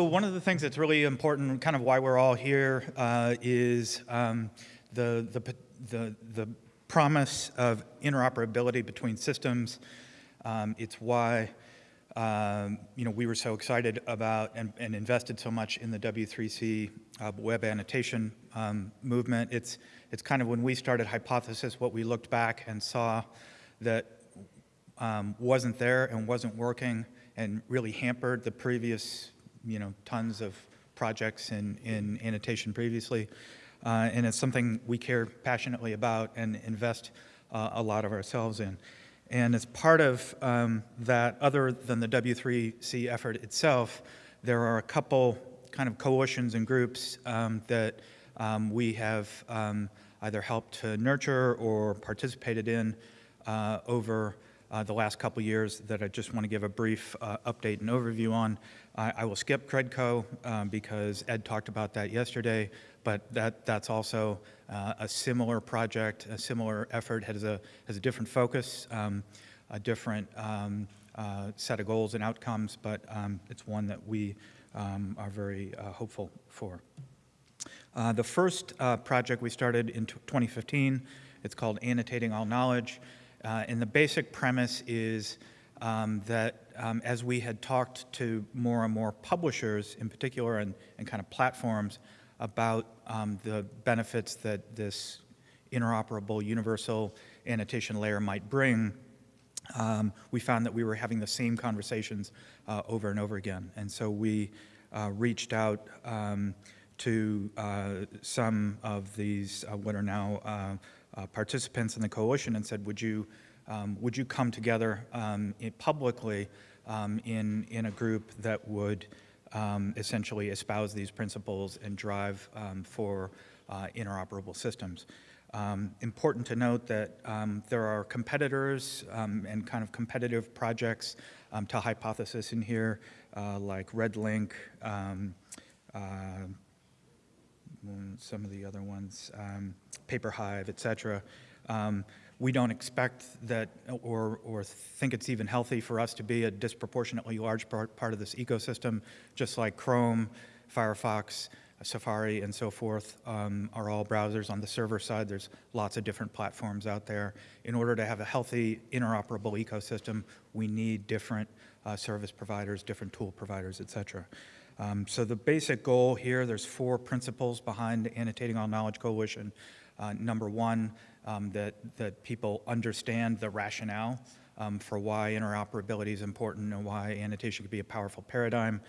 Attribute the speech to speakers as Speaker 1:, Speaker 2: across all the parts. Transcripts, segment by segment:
Speaker 1: So one of the things that's really important, kind of why we're all here, uh, is um, the, the, the, the promise of interoperability between systems. Um, it's why um, you know, we were so excited about and, and invested so much in the W3C uh, web annotation um, movement. It's, it's kind of when we started Hypothesis, what we looked back and saw that um, wasn't there and wasn't working and really hampered the previous, you know, tons of projects in, in annotation previously. Uh, and it's something we care passionately about and invest uh, a lot of ourselves in. And as part of um, that, other than the W3C effort itself, there are a couple kind of coalitions and groups um, that um, we have um, either helped to nurture or participated in uh, over uh, the last couple years that I just want to give a brief uh, update and overview on. I, I will skip CREDCO um, because Ed talked about that yesterday, but that, that's also uh, a similar project, a similar effort, has a, has a different focus, um, a different um, uh, set of goals and outcomes, but um, it's one that we um, are very uh, hopeful for. Uh, the first project we started in 2015, it's called Annotating All Knowledge, uh, and the basic premise is um, that um, as we had talked to more and more publishers in particular and, and kind of platforms about um, the benefits that this interoperable universal annotation layer might bring, um, we found that we were having the same conversations uh, over and over again. And so we uh, reached out um, to uh, some of these uh, what are now uh, participants in the coalition and said, would you, um, would you come together um, publicly um, in, in a group that would um, essentially espouse these principles and drive um, for uh, interoperable systems. Important to note that there are competitors and kind of competitive projects to Hypothesis in here, uh, like RedLink, uh, some of the other ones, PaperHive, et cetera. Um, we don't expect that or, or think it's even healthy for us to be a disproportionately large part, part of this ecosystem, just like Chrome, Firefox, Safari, and so forth um, are all browsers. On the server side, there's lots of different platforms out there. In order to have a healthy, interoperable ecosystem, we need different uh, service providers, different tool providers, et cetera. Um, so the basic goal here, there's four principles behind Annotating All Knowledge Coalition. Uh, number one, um, that, that people understand the rationale um, for why interoperability is important and why annotation could be a powerful paradigm.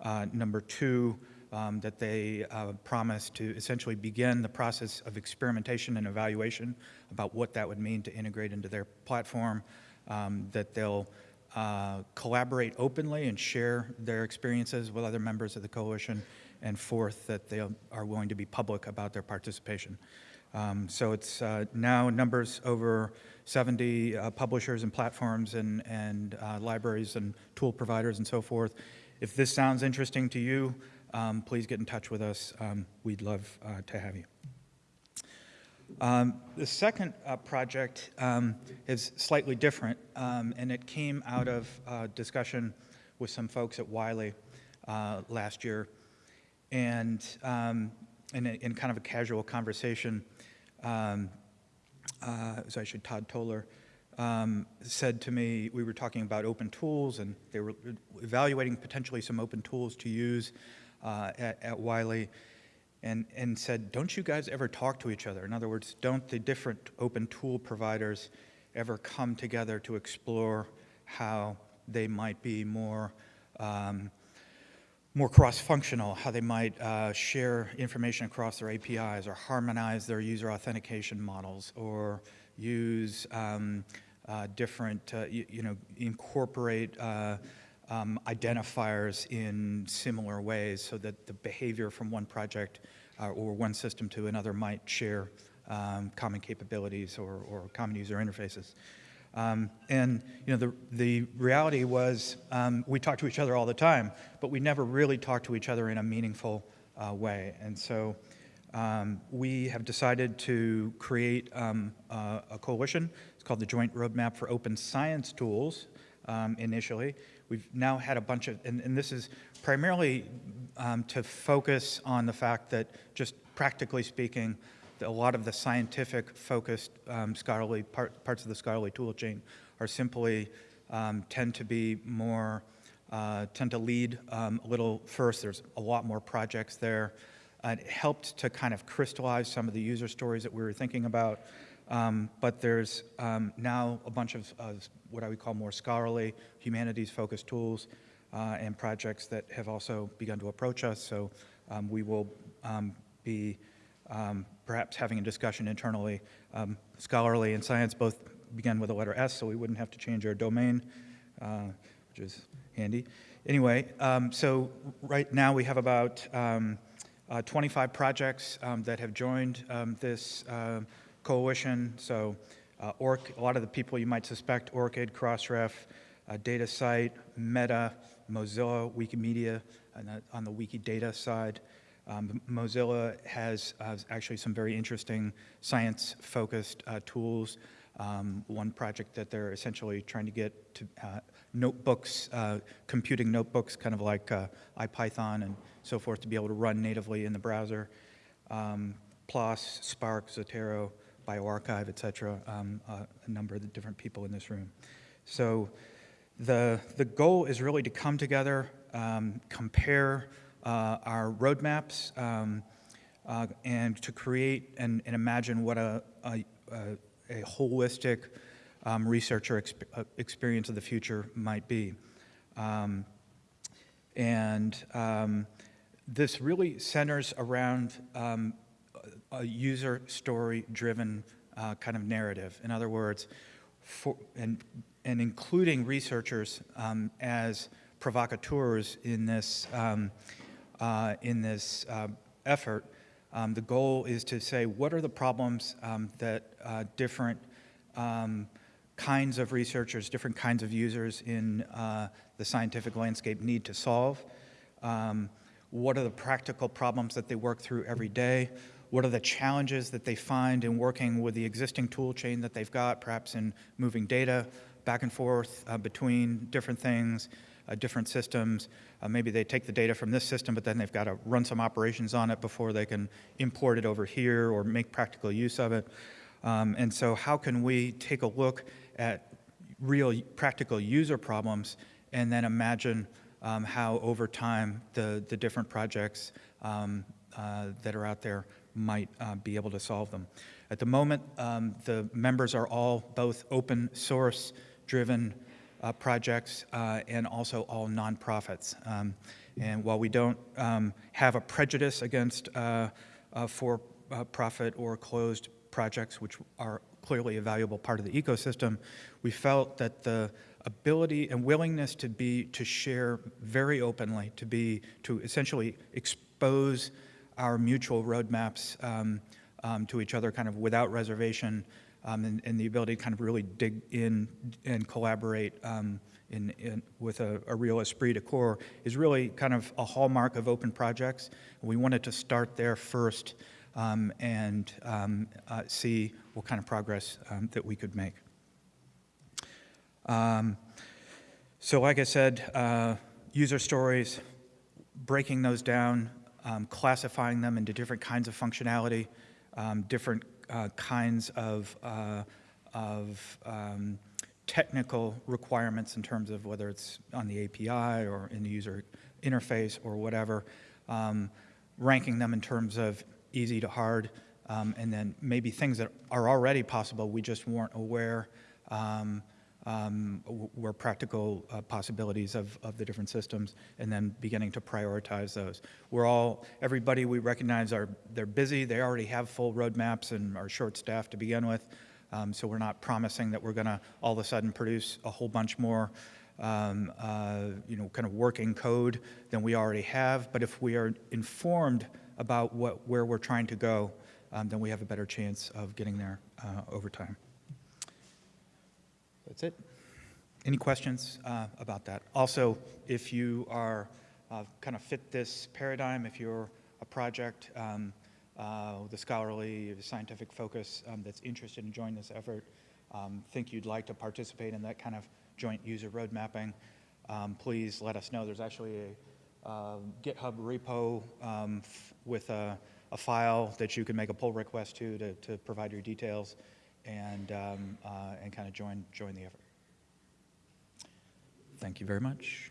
Speaker 1: Uh, number two, um, that they uh, promise to essentially begin the process of experimentation and evaluation about what that would mean to integrate into their platform, um, that they'll uh, collaborate openly and share their experiences with other members of the coalition, and fourth, that they are willing to be public about their participation. Um, so it's uh, now numbers over 70 uh, publishers and platforms and, and uh, libraries and tool providers and so forth. If this sounds interesting to you, um, please get in touch with us. Um, we'd love uh, to have you. Um, the second uh, project um, is slightly different, um, and it came out of uh, discussion with some folks at Wiley last year. And in, a, in, kind of a casual conversation, um, uh, so I should, Todd Toler, um, said to me, we were talking about open tools and they were evaluating potentially some open tools to use uh, at, at, Wiley and, and said, don't you guys ever talk to each other? In other words, don't the different open tool providers ever come together to explore how they might be more um, more cross-functional, how they might uh, share information across their APIs or harmonize their user authentication models or use um, uh, different, uh, you, you, know, incorporate uh, um, identifiers in similar ways so that the behavior from one project uh, or one system to another might share um, common capabilities or, or common user interfaces. Um, and you know, the, the reality was um, we talked to each other all the time, but we never really talked to each other in a meaningful uh, way. And so um, we have decided to create um, a coalition. It's called the Joint Roadmap for Open Science Tools um, initially. We've now had a bunch of, and, and this is primarily um, to focus on the fact that just practically speaking, a lot of the scientific focused um, scholarly part, parts of the scholarly tool chain are simply um, tend to be more, uh, tend to lead um, a little first. There's a lot more projects there. Uh, it helped to kind of crystallize some of the user stories that we were thinking about. Um, but there's um, now a bunch of, of, what I would call more scholarly, humanities-focused tools uh, and projects that have also begun to approach us. So um, we will um, be um, perhaps having a discussion internally. Um, scholarly and science both begin with the letter S, so we wouldn't have to change our domain, uh, which is handy. Anyway, so right now we have about uh, 25 projects that have joined this uh, coalition. So uh, ORC, a lot of the people you might suspect, ORCID, Crossref, uh, DataCite, Meta, Mozilla, Wikimedia, the, on the Wikidata side. Um, Mozilla has uh, actually some very interesting science-focused uh, tools. Um, one project that they're essentially trying to get to uh, notebooks, uh, computing notebooks, kind of like uh, IPython and so forth, to be able to run natively in the browser. Um, PLOS, Spark, Zotero, bioRxiv, et cetera, um, uh, a number of the different people in this room. So the, the goal is really to come together, um, compare uh, our roadmaps, um, uh, and to create and, and imagine what a, a, a holistic um, researcher exp uh, experience of the future might be. Um, and um, this really centers around a user story driven uh, kind of narrative. In other words, for, and, and including researchers um, as provocateurs in this, um, uh, in this uh, effort, um, the goal is to say what are the problems um, that uh, different um, kinds of researchers, different kinds of users in uh, the scientific landscape need to solve. Um, what are the practical problems that they work through every day? What are the challenges that they find in working with the existing tool chain that they've got, perhaps in moving data back and forth uh, between different things, uh, different systems. Uh, maybe they take the data from this system, but then they've got to run some operations on it before they can import it over here or make practical use of it. Um, and so how can we take a look at real practical user problems and then imagine um, how over time the, the different projects um, uh, that are out there might uh, be able to solve them. At the moment, um, the members are all both open source driven uh, projects uh, and also all nonprofits. Um, and while we don't um, have a prejudice against uh, uh, for-profit or closed projects, which are clearly a valuable part of the ecosystem, we felt that the ability and willingness to be to share very openly, to be to essentially expose our mutual roadmaps um, um, to each other kind of without reservation um, and, and, the ability to kind of really dig in and collaborate um, in, in, with a, a, real esprit de corps is really kind of a hallmark of open projects. We wanted to start there first um, and uh, see what kind of progress that we could make. so like I said, uh, user stories, breaking those down, um, classifying them into different kinds of functionality, um, different uh, kinds of, uh, of um, technical requirements in terms of whether it's on the API or in the user interface or whatever, um, ranking them in terms of easy to hard, um, and then maybe things that are already possible, we just weren't aware um, um, were practical uh, possibilities of, of the different systems and then beginning to prioritize those. We're all, everybody we recognize are, they're busy, they already have full roadmaps and are short staffed to begin with. Um, so we're not promising that we're gonna all of a sudden produce a whole bunch more um, uh, you know, kind of working code than we already have. But if we are informed about what, where we're trying to go, um, then we have a better chance of getting there uh, over time that's it. Any questions uh, about that? Also, if you are uh, kind of fit this paradigm, if you're a project um, uh, the scholarly, scientific focus um, that's interested in joining this effort, um, think you'd like to participate in that kind of joint user road mapping, um, please let us know. There's actually a uh, GitHub repo um, with a, a, file that you can make a pull request to, to, to provide your details and, um, uh, and kind of join, join the effort. Thank you very much.